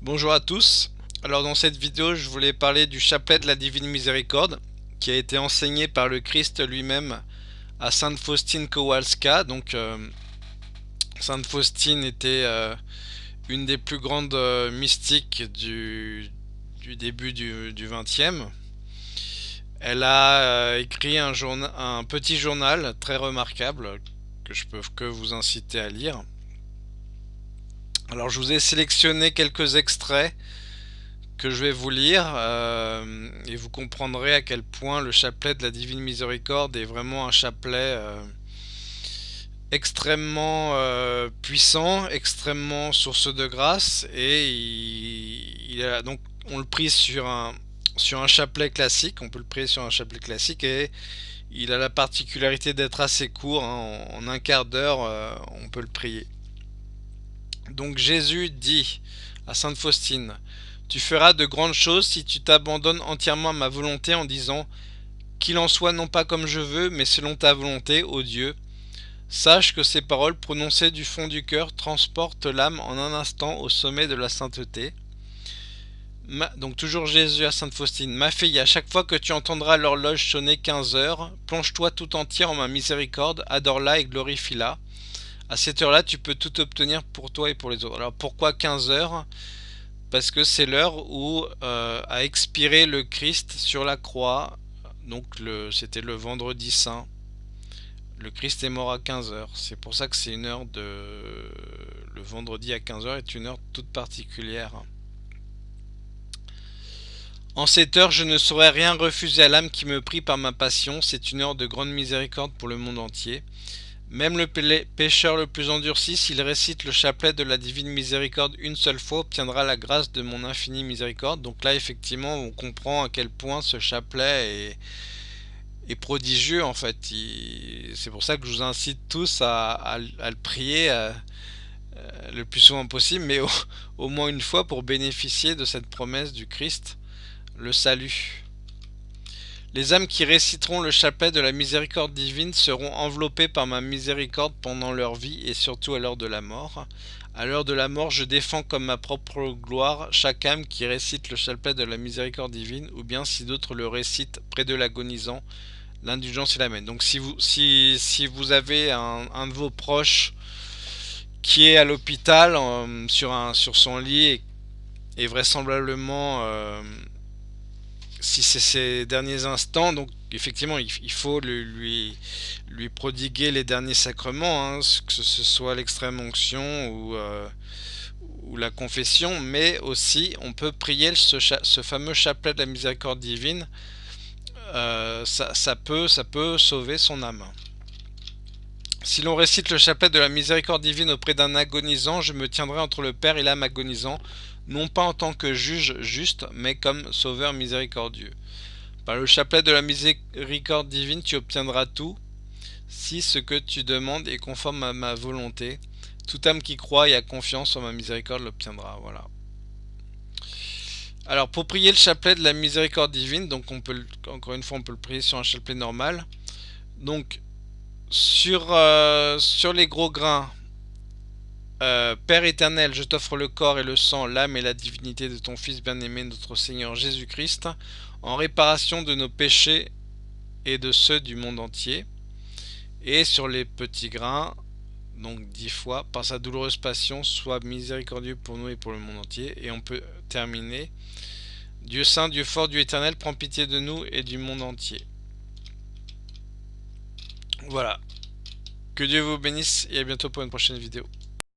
Bonjour à tous. Alors dans cette vidéo, je voulais parler du chapelet de la Divine Miséricorde qui a été enseigné par le Christ lui-même à Sainte Faustine Kowalska. Donc euh, Sainte Faustine était euh, une des plus grandes euh, mystiques du, début du, du 20e. Elle a écrit un, un petit journal très remarquable que je peux que vous inciter à lire. Alors je vous ai sélectionné quelques extraits que je vais vous lire euh, et vous comprendrez à quel point le chapelet de la Divine Miséricorde est vraiment un chapelet euh, extrêmement euh, puissant, extrêmement source de grâce et il, donc on le prie sur un sur un chapelet classique, on peut le prier sur un chapelet classique et il a la particularité d'être assez court, hein. en, un quart d'heure on peut le prier. Donc Jésus dit à Sainte Faustine, Tu feras de grandes choses si tu t'abandonnes entièrement à ma volonté en disant, Qu'il en soit non pas comme je veux, mais selon ta volonté, ô Dieu. Sache que ces paroles prononcées du fond du cœur transportent l'âme en un instant au sommet de la sainteté. donc toujours Jésus à Sainte Faustine. Ma fille, à chaque fois que tu entendras l'horloge sonner 15 heures, plonge-toi tout entier en ma miséricorde, adore-la et glorifie-la. À cette heure-là, tu peux tout obtenir pour toi et pour les autres. Alors pourquoi 15 heures? Parce que c'est l'heure où euh, a expiré le Christ sur la croix. Donc c'était le vendredi saint. Le Christ est mort à 15 heures. C'est pour ça que c'est une heure de... Le vendredi à 15 heures est une heure toute particulière. En cette heure, je ne saurais rien refuser à l'âme qui me prie par ma passion. C'est une heure de grande miséricorde pour le monde entier. Même le pécheur le plus endurci, s'il récite le chapelet de la divine miséricorde une seule fois, obtiendra la grâce de mon infinie miséricorde. Donc là, effectivement, on comprend à quel point ce chapelet est, prodigieux, en fait. C'est pour ça que je vous incite tous à, le prier euh, euh, le plus souvent possible, mais au moins une fois pour bénéficier de cette promesse du Christ, le salut. Les âmes qui réciteront le chapelet de la miséricorde divine seront enveloppées par ma miséricorde pendant leur vie et surtout à l'heure de la mort. À l'heure de la mort, je défends comme ma propre gloire chaque âme qui récite le chapelet de la miséricorde divine, ou bien si d'autres le récitent près de l'agonisant, l'indulgence est la même. Donc si vous, si, si vous avez un, de vos proches qui est à l'hôpital euh, sur, sur son lit et, vraisemblablement... Euh, si c'est ses derniers instants, donc effectivement il, faut lui, lui prodiguer les derniers sacrements, hein, que ce soit l'extrême onction ou, euh, ou, la confession, mais aussi on peut prier ce, ce fameux chapelet de la miséricorde divine, euh, ça, peut, ça peut sauver son âme. Si l'on récite le chapelet de la miséricorde divine auprès d'un agonisant, je me tiendrai entre le Père et l'âme agonisant, non pas en tant que juge juste, mais comme sauveur miséricordieux. Par le chapelet de la miséricorde divine, tu obtiendras tout, si ce que tu demandes est conforme à ma volonté. Toute âme qui croit et a confiance en ma miséricorde l'obtiendra. Voilà. Alors pour prier le chapelet de la miséricorde divine, donc on peut encore une fois on peut le prier sur un chapelet normal. Donc sur, euh, sur les gros grains, euh, Père éternel, je t'offre le corps et le sang, l'âme et la divinité de ton Fils bien-aimé, notre Seigneur Jésus-Christ, en réparation de nos péchés et de ceux du monde entier. Et sur les petits grains, donc dix fois, par sa douloureuse passion, sois miséricordieux pour nous et pour le monde entier. Et on peut terminer. Dieu saint, Dieu fort, Dieu éternel, prends pitié de nous et du monde entier. Voilà. Que Dieu vous bénisse et à bientôt pour une prochaine vidéo.